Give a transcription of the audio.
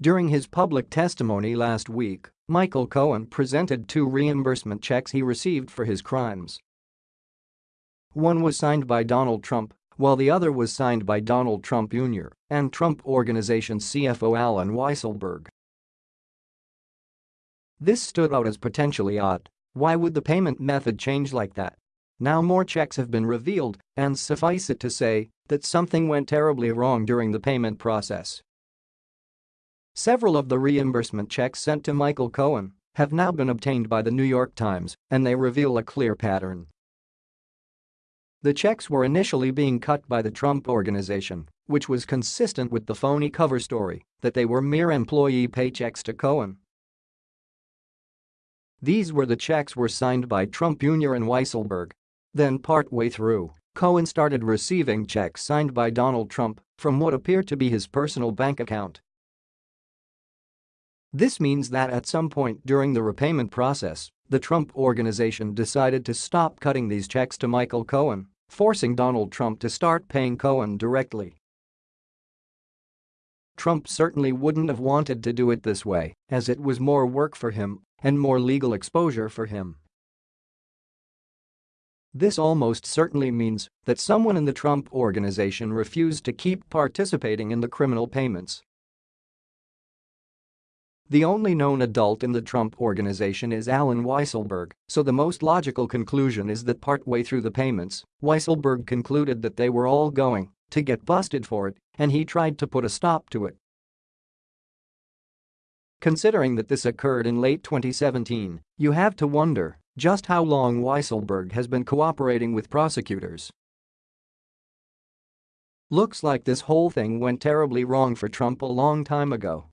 During his public testimony last week, Michael Cohen presented two reimbursement checks he received for his crimes. One was signed by Donald Trump, while the other was signed by Donald Trump Jr. and Trump Organization CFO Allen Weisselberg. This stood out as potentially odd. Why would the payment method change like that? Now more checks have been revealed, and suffice it to say that something went terribly wrong during the payment process. Several of the reimbursement checks sent to Michael Cohen have now been obtained by the New York Times, and they reveal a clear pattern. The checks were initially being cut by the Trump Organization, which was consistent with the phony cover story that they were mere employee paychecks to Cohen these were the checks were signed by Trump Jr. and Weisselberg. Then partway through, Cohen started receiving checks signed by Donald Trump from what appeared to be his personal bank account. This means that at some point during the repayment process, the Trump organization decided to stop cutting these checks to Michael Cohen, forcing Donald Trump to start paying Cohen directly. Trump certainly wouldn't have wanted to do it this way, as it was more work for him and more legal exposure for him. This almost certainly means that someone in the Trump organization refused to keep participating in the criminal payments. The only known adult in the Trump organization is Allen Weisselberg, so the most logical conclusion is that partway through the payments, Weisselberg concluded that they were all going to get busted for it, and he tried to put a stop to it. Considering that this occurred in late 2017, you have to wonder just how long Weisselberg has been cooperating with prosecutors. Looks like this whole thing went terribly wrong for Trump a long time ago.